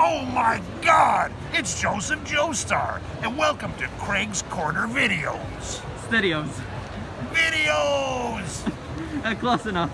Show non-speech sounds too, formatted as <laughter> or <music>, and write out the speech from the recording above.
Oh my god! It's Joseph Joestar, and welcome to Craig's Corner Videos. Videos. Videos! <laughs> Uh, close enough.